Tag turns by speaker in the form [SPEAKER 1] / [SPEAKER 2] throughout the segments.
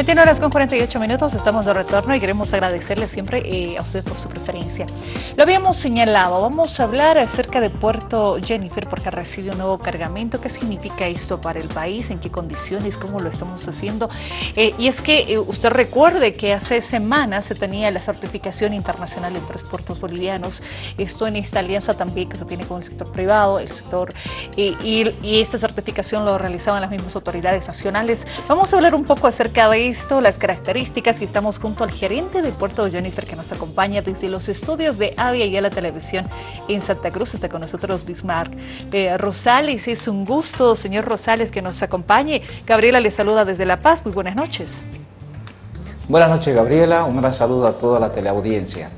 [SPEAKER 1] 21 horas con 48 minutos, estamos de retorno y queremos agradecerle siempre eh, a usted por su preferencia. Lo habíamos señalado, vamos a hablar acerca de Puerto Jennifer porque recibe un nuevo cargamento. ¿Qué significa esto para el país? ¿En qué condiciones? ¿Cómo lo estamos haciendo? Eh, y es que eh, usted recuerde que hace semanas se tenía la certificación internacional en tres puertos bolivianos. Esto en esta alianza también que se tiene con el sector privado, el sector y, y esta certificación lo realizaban las mismas autoridades nacionales. Vamos a hablar un poco acerca de las características que estamos junto al gerente de Puerto Jennifer que nos acompaña desde los estudios de Avia y a la televisión en Santa Cruz. Está con nosotros Bismarck eh, Rosales. Es un gusto, señor Rosales, que nos acompañe. Gabriela le saluda desde La Paz. Muy buenas noches.
[SPEAKER 2] Buenas noches, Gabriela. Un gran saludo a toda la teleaudiencia.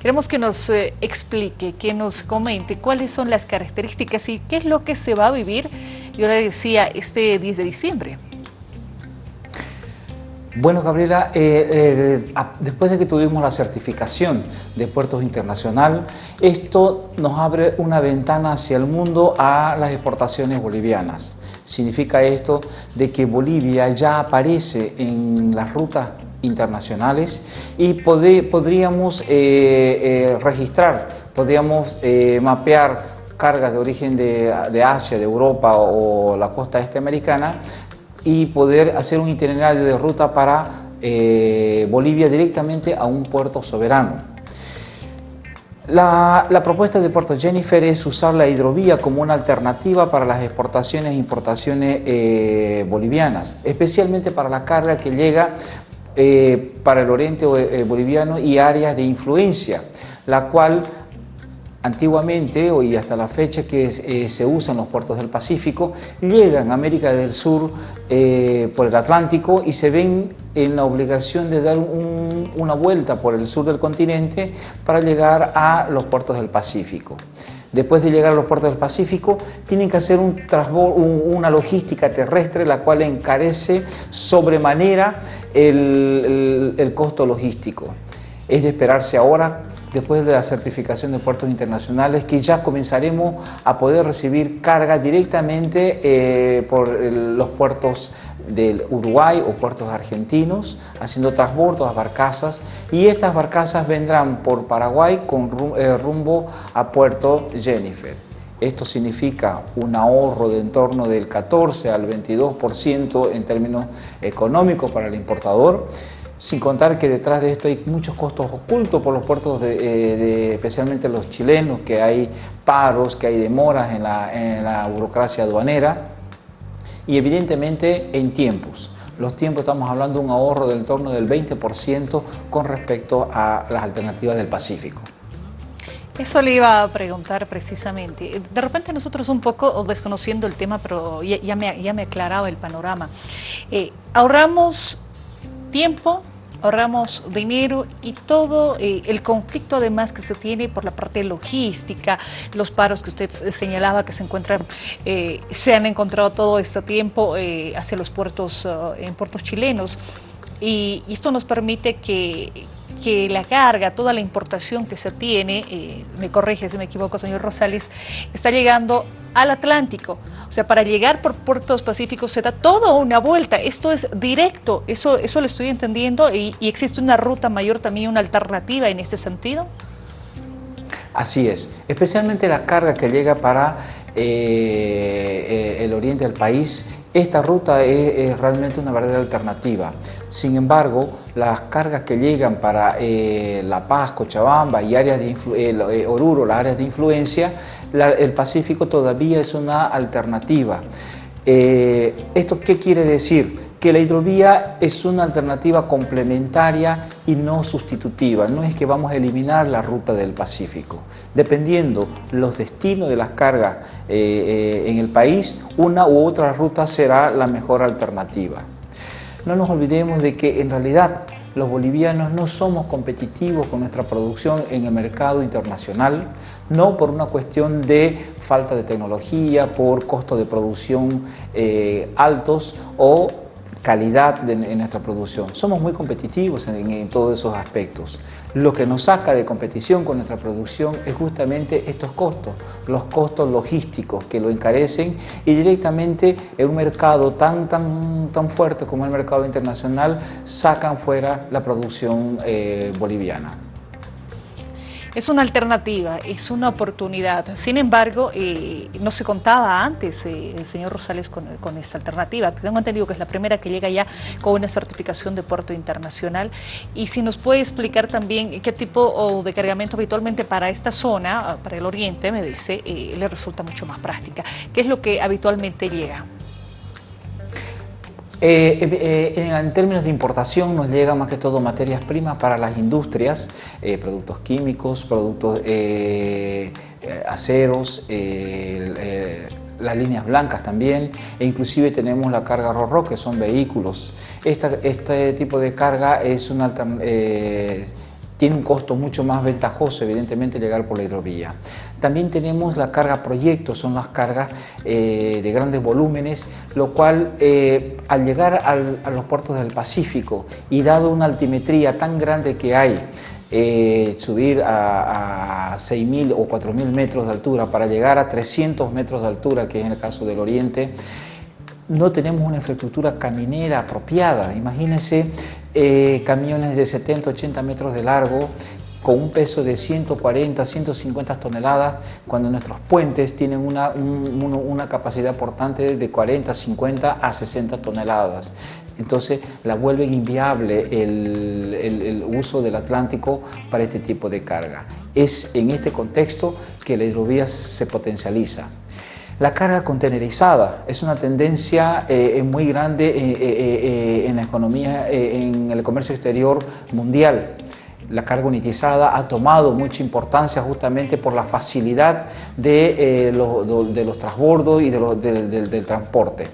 [SPEAKER 1] Queremos que nos eh, explique, que nos comente cuáles son las características y qué es lo que se va a vivir, yo le decía, este 10 de diciembre.
[SPEAKER 2] Bueno, Gabriela, eh, eh, después de que tuvimos la certificación de puertos internacional, esto nos abre una ventana hacia el mundo a las exportaciones bolivianas. Significa esto de que Bolivia ya aparece en las rutas internacionales y podríamos eh, registrar, podríamos mapear cargas de origen de, de Asia, de Europa o la costa este americana y poder hacer un itinerario de ruta para eh, Bolivia directamente a un puerto soberano. La, propuesta de Puerto Jennifer es usar la hidrovía como una alternativa para las exportaciones e importaciones eh, bolivianas, especialmente para la carga que llega eh, para el oriente boliviano y áreas de influencia, la cual antiguamente y hasta la fecha que eh, se usan los puertos del Pacífico, llegan a América del Sur eh, por el Atlántico y se ven en la obligación de dar una vuelta por el sur del continente para llegar a los puertos del Pacífico. Después de llegar a los puertos del Pacífico, tienen que hacer un una logística terrestre, la cual encarece sobremanera el, el costo logístico. Es de esperarse ahora después de la certificación de puertos internacionales, que ya comenzaremos a poder recibir carga directamente eh, por los puertos del Uruguay o puertos argentinos, haciendo transbordos a barcazas y estas barcazas vendrán por Paraguay con eh, rumbo a Puerto Jennifer. Esto significa un ahorro de en torno del 14 al 22% en términos económicos para el importador sin contar que detrás de esto hay muchos costos ocultos por los puertos, de, especialmente los chilenos, que hay paros, que hay demoras en la, burocracia aduanera y evidentemente en tiempos. Los tiempos estamos hablando de un ahorro del entorno del 20% con respecto a las alternativas del Pacífico.
[SPEAKER 1] Eso le iba a preguntar precisamente. De repente nosotros un poco desconociendo el tema, pero ya, me, ya me aclaraba el panorama. Eh, ahorramos tiempo, ahorramos dinero y todo eh, el conflicto además que se tiene por la parte logística, los paros que usted señalaba que se encuentran, eh, se han encontrado todo este tiempo eh, hacia los puertos, en puertos chilenos. Y esto nos permite que, que la carga, toda la importación que se tiene, eh, me corrige si me equivoco, señor Rosales, está llegando al Atlántico. O sea, para llegar por puertos pacíficos se da toda una vuelta. Esto es directo, eso, eso lo estoy entendiendo y, existe una ruta mayor también, una alternativa en este sentido.
[SPEAKER 2] Así es, especialmente la carga que llega para eh, eh, el oriente del país esta ruta es, realmente una verdadera alternativa. Sin embargo, las cargas que llegan para eh, La Paz, Cochabamba y áreas de eh, Oruro, las áreas de influencia, el Pacífico todavía es una alternativa. Eh, ¿Esto qué quiere decir? Que la hidrovía es una alternativa complementaria y no sustitutiva. No es que vamos a eliminar la ruta del Pacífico. Dependiendo los destinos de las cargas eh, eh, en el país, una u otra ruta será la mejor alternativa. No nos olvidemos de que en realidad los bolivianos no somos competitivos con nuestra producción en el mercado internacional, no por una cuestión de falta de tecnología, por costos de producción eh, altos o calidad de, nuestra producción. Somos muy competitivos en, todos esos aspectos. Lo que nos saca de competición con nuestra producción es justamente estos costos, los costos logísticos que lo encarecen y directamente en un mercado tan, tan, tan fuerte como el mercado internacional sacan fuera la producción eh, boliviana.
[SPEAKER 1] Es una alternativa, es una oportunidad. Sin embargo, eh, no se contaba antes eh, el señor Rosales con, esta alternativa. Tengo entendido que es la primera que llega ya con una certificación de puerto internacional. Y si nos puede explicar también qué tipo de cargamento habitualmente para esta zona, para el oriente, me dice, eh, le resulta mucho más práctica. ¿Qué es lo que habitualmente llega?
[SPEAKER 2] Eh, eh, eh, en términos de importación nos llega más que todo materias primas para las industrias, productos químicos, productos aceros, las líneas blancas también, e inclusive tenemos la carga RORO, que son vehículos. este tipo de carga es una tiene un costo mucho más ventajoso, evidentemente, llegar por la hidrovía. También tenemos la carga proyectos, son las cargas eh, de grandes volúmenes, lo cual eh, al llegar a los puertos del Pacífico y dado una altimetría tan grande que hay, eh, subir a, a 6.000 o 4.000 metros de altura para llegar a 300 metros de altura, que es en el caso del Oriente, no tenemos una infraestructura caminera apropiada. Imagínense eh, camiones de 70, 80 metros de largo con un peso de 140, 150 toneladas, cuando nuestros puentes tienen una, capacidad portante de 40, 50 a 60 toneladas. Entonces la vuelven inviable el, el, uso del Atlántico para este tipo de carga. Es en este contexto que la hidrovía se potencializa. La carga contenerizada es una tendencia eh, muy grande eh, eh, en la economía, en el comercio exterior mundial. La carga unitizada ha tomado mucha importancia justamente por la facilidad de, los transbordos y del transporte.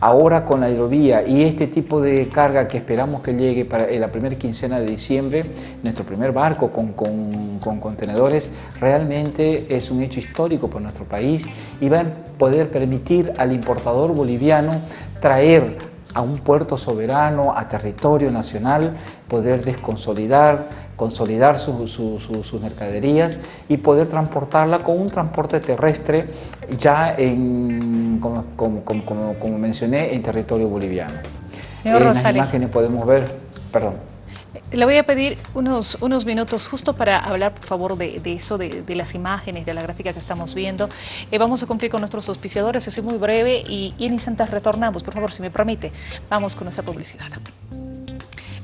[SPEAKER 2] Ahora con la hidrovía y este tipo de carga que esperamos que llegue para la primera quincena de diciembre, nuestro primer barco con, con, contenedores, realmente es un hecho histórico por nuestro país y va a poder permitir al importador boliviano traer a un puerto soberano, a territorio nacional, poder desconsolidar, consolidar sus mercaderías y poder transportarla con un transporte terrestre ya en, como, como, mencioné, en territorio boliviano.
[SPEAKER 1] Señor
[SPEAKER 2] en
[SPEAKER 1] las
[SPEAKER 2] imágenes podemos ver, perdón.
[SPEAKER 1] Le voy a pedir unos, unos minutos justo para hablar, por favor, de, eso, de, las imágenes, de la gráfica que estamos viendo. Eh, vamos a cumplir con nuestros auspiciadores, es muy breve y, y en instantes retornamos. Por favor, si me permite, vamos con esa publicidad.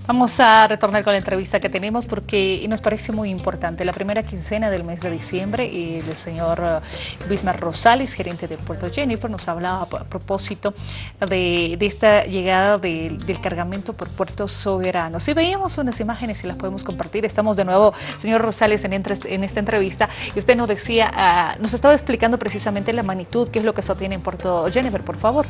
[SPEAKER 1] Vamos a retornar con la entrevista que tenemos porque nos parece muy importante. La primera quincena del mes de diciembre, el señor eh, Bismarck Rosales, gerente del puerto Jennifer, nos hablaba a propósito de, esta llegada del cargamento por puertos soberanos. Si veíamos unas imágenes y las podemos compartir, estamos de nuevo, señor Rosales, en, en esta entrevista y usted nos decía, ah, nos estaba explicando precisamente la magnitud, qué es lo que se obtiene en puerto Jennifer, por favor.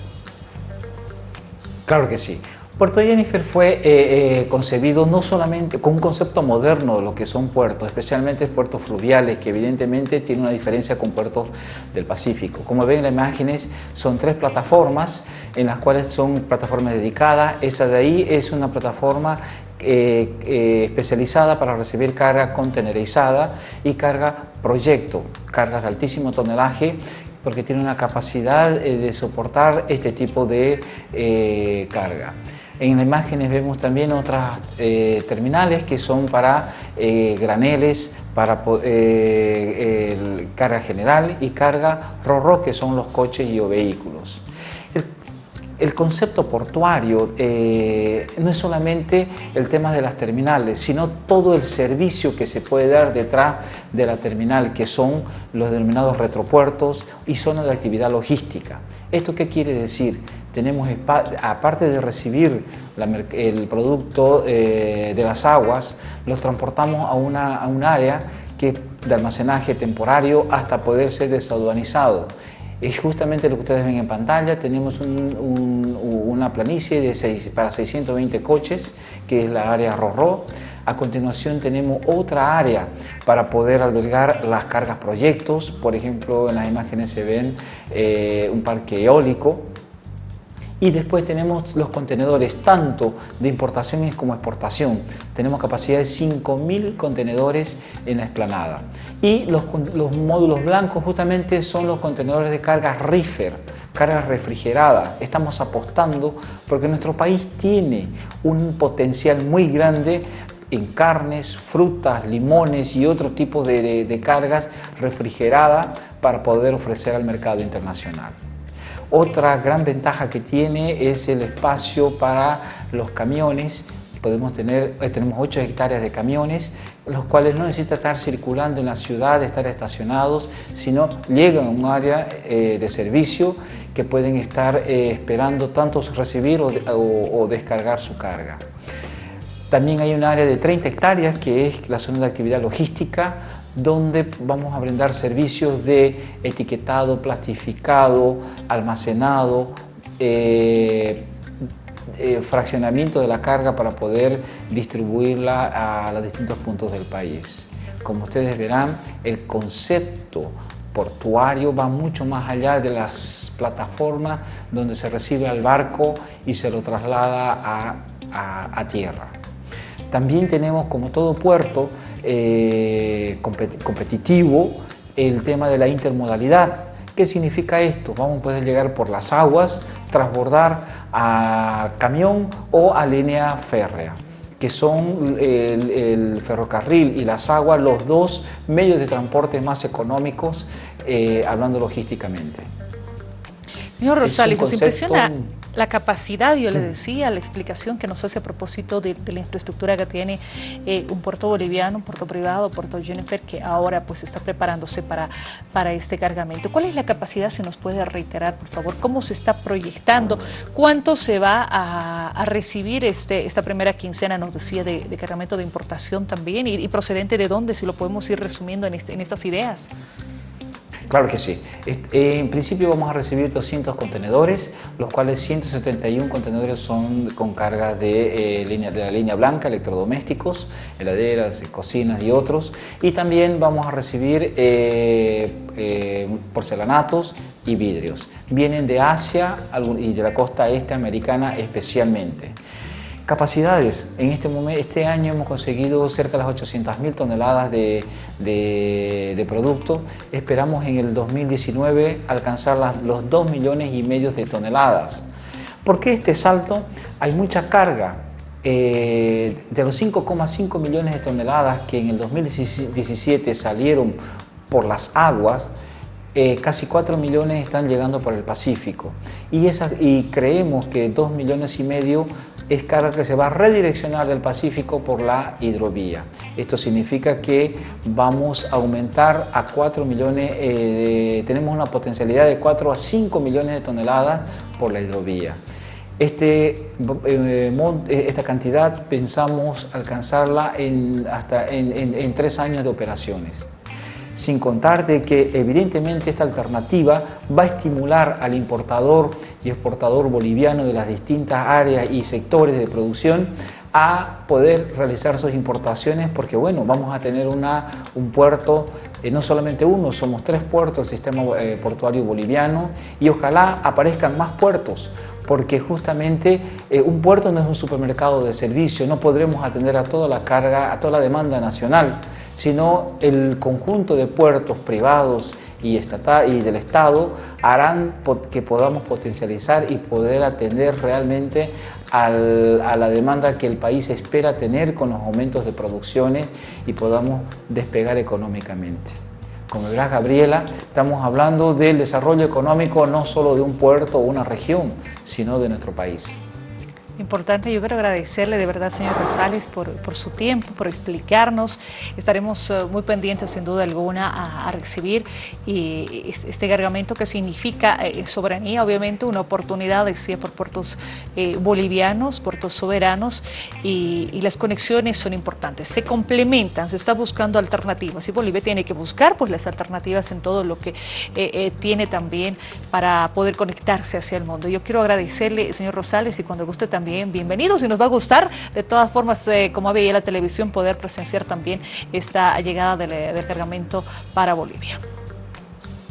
[SPEAKER 2] Claro que sí. Puerto Jennifer fue eh, eh, concebido no solamente con un concepto moderno de lo que son puertos, especialmente puertos fluviales, que evidentemente tiene una diferencia con puertos del Pacífico. Como ven en las imágenes, son tres plataformas, en las cuales son plataformas dedicadas. Esa de ahí es una plataforma eh, especializada para recibir carga contenerizada y carga proyecto, cargas de altísimo tonelaje porque tiene una capacidad de soportar este tipo de carga. En las imágenes vemos también otras eh, terminales que son para eh, graneles, para eh, carga general y carga RORO, que son los coches y vehículos. El, concepto portuario no es solamente el tema de las terminales, sino todo el servicio que se puede dar detrás de la terminal, que son los denominados retropuertos y zonas de actividad logística. ¿Esto qué quiere decir? Tenemos, aparte de recibir el producto eh, de las aguas, los transportamos a, una, a un área que, de almacenaje temporario hasta poder ser desaduanizado. Es justamente lo que ustedes ven en pantalla, tenemos una planicie de para 620 coches, que es la área RORO. A continuación tenemos otra área para poder albergar las cargas proyectos, por ejemplo en las imágenes se ven eh, un parque eólico, Y después tenemos los contenedores tanto de importación como exportación. Tenemos capacidad de 5.000 contenedores en la explanada. Y los, los módulos blancos justamente son los contenedores de carga reefer, carga refrigerada. Estamos apostando porque nuestro país tiene un potencial muy grande en carnes, frutas, limones y otro tipo de, de, cargas refrigeradas para poder ofrecer al mercado internacional. Otra gran ventaja que tiene es el espacio para los camiones. Podemos tener, eh, tenemos 8 hectáreas de camiones, los cuales no necesitan estar circulando en la ciudad, estar estacionados, sino llegan a un área eh, de servicio que pueden estar eh, esperando tanto recibir o, o, descargar su carga. También hay un área de 30 hectáreas que es la zona de actividad logística donde vamos a brindar servicios de etiquetado, plastificado, almacenado, eh, eh, fraccionamiento de la carga para poder distribuirla a los distintos puntos del país. Como ustedes verán, el concepto portuario va mucho más allá de las plataformas donde se recibe al barco y se lo traslada a, tierra. También tenemos, como todo puerto eh, competitivo, el tema de la intermodalidad. ¿Qué significa esto? Vamos a poder llegar por las aguas, transbordar a camión o a línea férrea que son el, el, ferrocarril y las aguas los dos medios de transporte más económicos, eh, hablando logísticamente.
[SPEAKER 1] Señor Rosales, nos impresiona la capacidad, yo le decía, la explicación que nos hace a propósito de, la infraestructura que tiene eh, un puerto boliviano, un puerto privado, Puerto Jennifer, que ahora pues está preparándose para, para este cargamento. ¿Cuál es la capacidad, si nos puede reiterar, por favor? ¿Cómo se está proyectando? ¿Cuánto se va a, recibir este, esta primera quincena, nos decía, de, cargamento de importación también? Y, procedente de dónde, si lo podemos ir resumiendo en, este, en estas ideas?
[SPEAKER 2] Claro que sí. En principio vamos a recibir 200 contenedores, los cuales 171 contenedores son con carga de, eh, de la línea blanca, electrodomésticos, heladeras, cocinas y otros. Y también vamos a recibir eh, eh, porcelanatos y vidrios. Vienen de Asia y de la costa este americana especialmente. Capacidades. En este, momento, este año hemos conseguido cerca de las 800.000 toneladas de, de, producto. Esperamos en el 2019 alcanzar los 2 millones y medio de toneladas. ¿Por qué este salto? Hay mucha carga. Eh, de los 5,5 millones de toneladas que en el 2017 salieron por las aguas, eh, casi 4 millones están llegando por el Pacífico y, y creemos que 2 millones y medio es carga que se va a redireccionar del Pacífico por la hidrovía. Esto significa que vamos a aumentar a 4 millones, eh, tenemos una potencialidad de 4 a 5 millones de toneladas por la hidrovía. Este, eh, eh, esta cantidad pensamos alcanzarla en, hasta en, tres años de operaciones sin contar de que evidentemente esta alternativa va a estimular al importador y exportador boliviano de las distintas áreas y sectores de producción a poder realizar sus importaciones porque bueno, vamos a tener una, un puerto, eh, no solamente uno, somos tres puertos del sistema eh, portuario boliviano y ojalá aparezcan más puertos porque justamente eh, un puerto no es un supermercado de servicio, no podremos atender a toda la carga, a toda la demanda nacional sino el conjunto de puertos privados y, del Estado harán que podamos potencializar y poder atender realmente al, a la demanda que el país espera tener con los aumentos de producciones y podamos despegar económicamente. Como verás Gabriela, estamos hablando del desarrollo económico no solo de un puerto o una región, sino de nuestro país.
[SPEAKER 1] Importante, yo quiero agradecerle de verdad, señor Rosales, por, por su tiempo, por explicarnos. Estaremos uh, muy pendientes, sin duda alguna, a, recibir este cargamento que significa eh, soberanía, obviamente, una oportunidad, decía, por puertos eh, bolivianos, puertos soberanos, y, las conexiones son importantes. Se complementan, se está buscando alternativas, y Bolivia tiene que buscar pues, las alternativas en todo lo que eh, tiene también para poder conectarse hacia el mundo. Yo quiero agradecerle, señor Rosales, y cuando guste también también bienvenidos y nos va a gustar de todas formas, eh, como veía la televisión, poder presenciar también esta llegada del, del cargamento para Bolivia.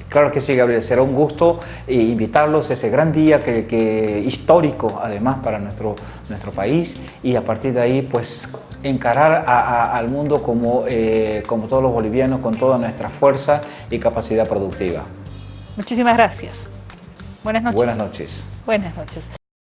[SPEAKER 2] Claro que sí, Gabriel, será un gusto eh, invitarlos a ese gran día que, histórico además para nuestro, nuestro país y a partir de ahí pues encarar al mundo como, eh, como todos los bolivianos con toda nuestra fuerza y capacidad productiva.
[SPEAKER 1] Muchísimas gracias. Buenas noches.
[SPEAKER 2] Buenas noches.
[SPEAKER 1] Buenas noches.